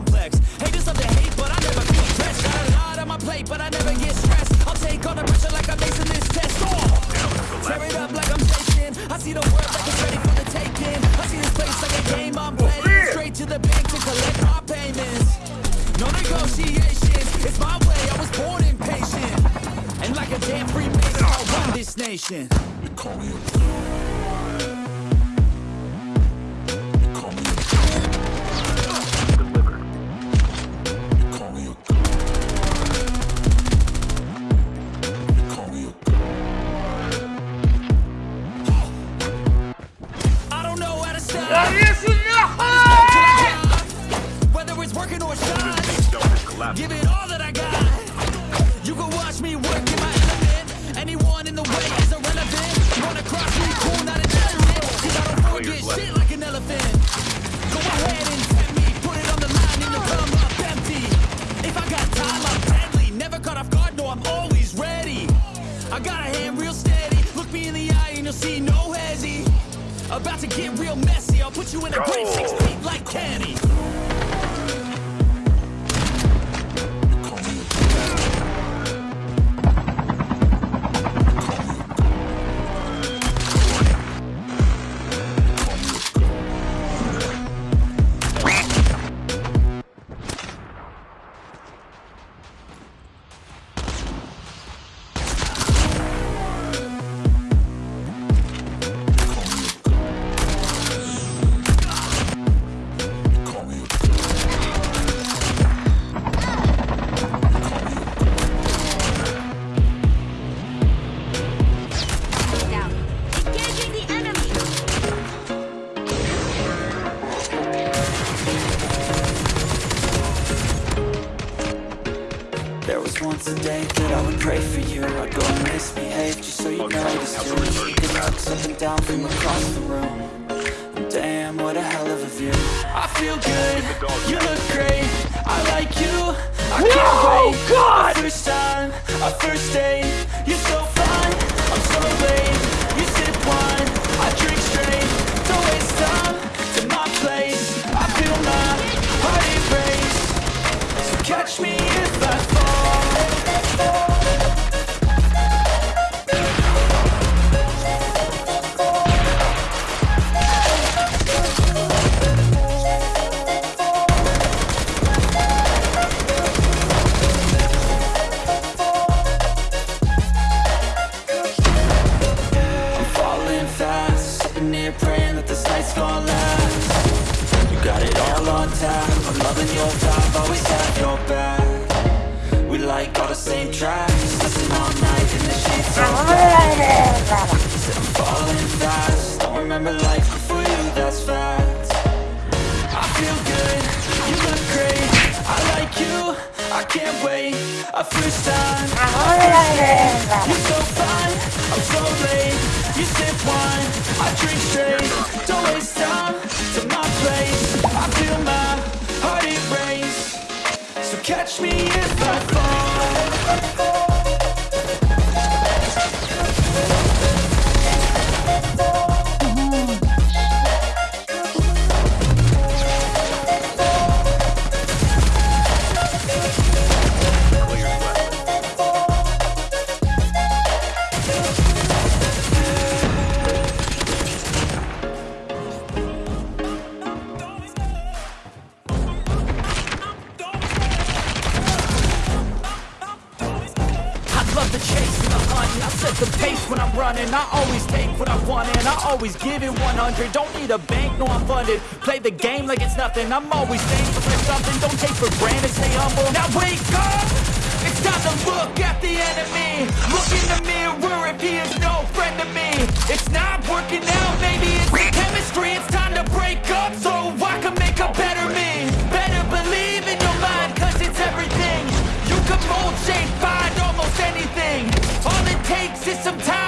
complex. Haters love to hate, but I never feel stressed. Got a lot on my plate, but I never get stressed. I'll take all the pressure like I'm acing this test. Oh! Tear it up like I'm Jason. I see the world like it's ready for the taking. I see this place like a game I'm playing. Straight to the bank to collect my payments. No negotiations. It's my way. I was born impatient. And like a damn Freemason, I'll run this nation. You call me a Collapsing. Give it all that I got. You can watch me work in my element. Anyone in the way is irrelevant. Wanna cross me, cool, not an element. Cause I don't forget shit like an elephant. Go ahead and tempt me. Put it on the line and you'll come up empty. If I got time, I'm deadly. Never caught off guard, no, I'm always ready. I got a hand real steady. Look me in the eye and you'll see no hezzy. About to get real messy. I'll put you in a grave six feet like Kenny. There was once a day that I would pray for you. I'd go and misbehave just so you notice too Good looks up and down from across the room. And Damn, what a hell of a view. I feel good, you look great. I like you, I can't wait. God! First time, a first date. You're so fine, I'm so late. You sip wine, I drink straight. Don't waste time. To my place. I feel my heart erase so catch me on tap I'm loving your vibe, always have your back. We like all the same tracks. Listen all night in the sheets so bad Said I'm falling fast. Don't remember life before you, that's fact. I feel good, you look great. I like you, I can't wait. A first time, a first date You're so fine, I'm so late. You sip wine, I drink straight. Don't waste catch me if I I always take what I want and I always give it 100. Don't need a bank, no I'm funded. Play the game like it's nothing. I'm always thankful for something. Don't take for granted, stay humble. Now wake up! It's time to look at the enemy. Look in the mirror if he is no friend to me. It's not working out, maybe it's the chemistry. It's time to break up so I can make a better me. Better believe in your mind, cause it's everything. You can mold, shape, find almost anything. All it takes is some time